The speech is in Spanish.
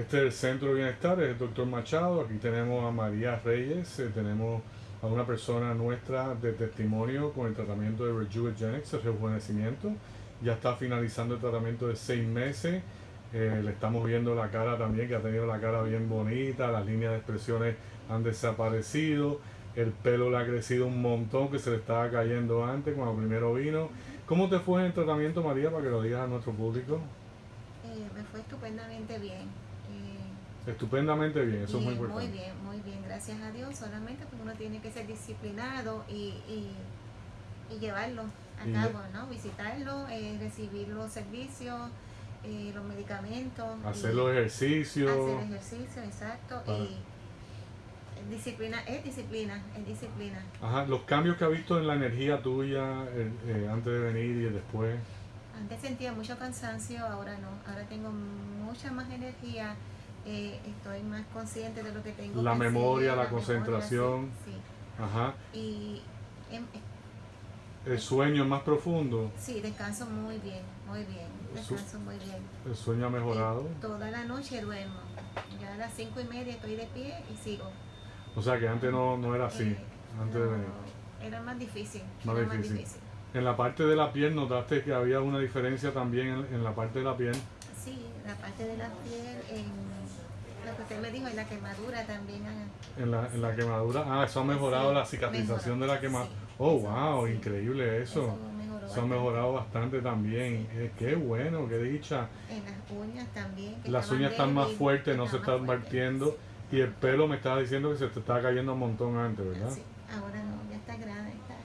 Este es el Centro de Bienestar, es el doctor Machado. Aquí tenemos a María Reyes, eh, tenemos a una persona nuestra de testimonio con el tratamiento de Rejuvenetics, el rejuvenecimiento. Ya está finalizando el tratamiento de seis meses. Eh, le estamos viendo la cara también, que ha tenido la cara bien bonita, las líneas de expresiones han desaparecido, el pelo le ha crecido un montón que se le estaba cayendo antes cuando primero vino. ¿Cómo te fue en el tratamiento, María, para que lo digas a nuestro público? Eh, me fue estupendamente bien. Estupendamente bien, eso es muy importante. Muy bien, muy bien, gracias a Dios. Solamente pues uno tiene que ser disciplinado y, y, llevarlo a cabo, ¿no? Visitarlo, eh, recibir los servicios, eh, los medicamentos. Hacer los ejercicios. Hacer ejercicio, exacto. Y disciplina, es disciplina, es disciplina. Ajá, los cambios que ha visto en la energía tuya eh, antes de venir y después. Antes sentía mucho cansancio, ahora no. Ahora tengo mucha más energía eh, estoy más consciente de lo que tengo. La memoria, la, concentración. sí, Ajá. Y em, el sueño es más profundo. Sí, descanso muy bien, muy bien. Descanso muy bien. ¿El sueño ha mejorado? Eh, toda la noche duermo. Ya a las cinco y media estoy de pie y sigo. O sea que antes no, no era así, eh, antes de venir. Era más difícil. Más, era difícil. más difícil. En la parte de la piel notaste que había una diferencia también en, en la parte de la piel. Sí, la parte de la piel en lo que usted me dijo, en la quemadura también. En la, en la quemadura, ah, eso ha mejorado la cicatrización de la quemadura. oh, wow, increíble eso. Eso, ha mejorado bastante también. Eh, qué bueno, qué dicha. En las uñas también. las uñas están más fuertes, no se están partiendo. Y el pelo me estaba diciendo que se te estaba cayendo un montón antes, ¿verdad? Sí, ahora no